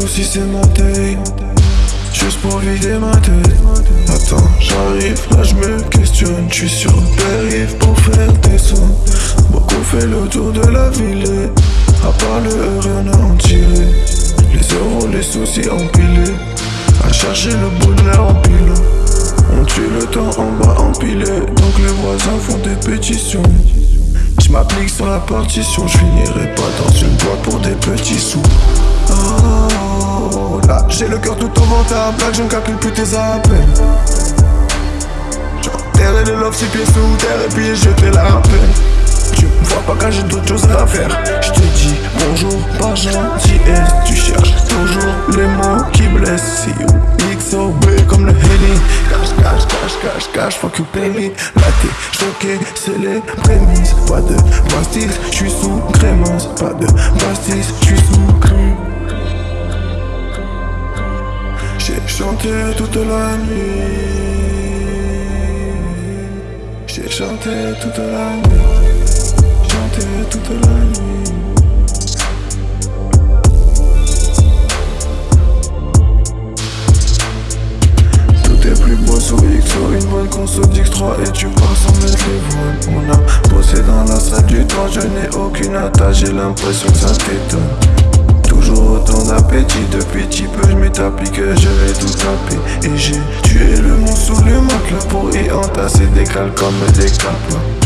c'est Juste pour vider ma tête. Attends j'arrive là je me questionne. Je suis sur le pour faire des sons. Beaucoup fait le tour de la ville. À part le rien à en tirer. Les euros les soucis empilés. À chercher le bonheur en pile. On tue le temps en bas empilé. Donc les voisins font des pétitions. Je m'applique sur la partition, je finirai pas dans une boîte pour des petits sous. J'ai le cœur tout au ventre, là je ne calcule plus tes appels. J'enterrai le love six pieds sous terre et puis jeter la rappel. Tu me vois pas quand j'ai d'autres choses à faire. Je te dis bonjour, pas gentillesse. Tu cherches toujours les mots qui blessent. See you, XOB comme le heading. Cache, cache, cache, cache, cache, fuck you baby. Là t'es choqué, c'est les prémices. Pas de pastis, j'suis sous crémence. Pas de pastis, j'suis sous crème. Chanté toute la nuit. J'ai chanté toute la nuit. Chanté toute la nuit. Tout est plus beau sur XO, une bonne console d'X3 et tu pars sans mettre les voiles. On a bossé dans la salle du temps, je n'ai aucune attache, j'ai l'impression que ça t'étonne. Toujours autant d'appétit, depuis petit peu m'établis que je vais tout taper. Et j'ai tué le monde sous le matelas pour y entasser des cales comme des capes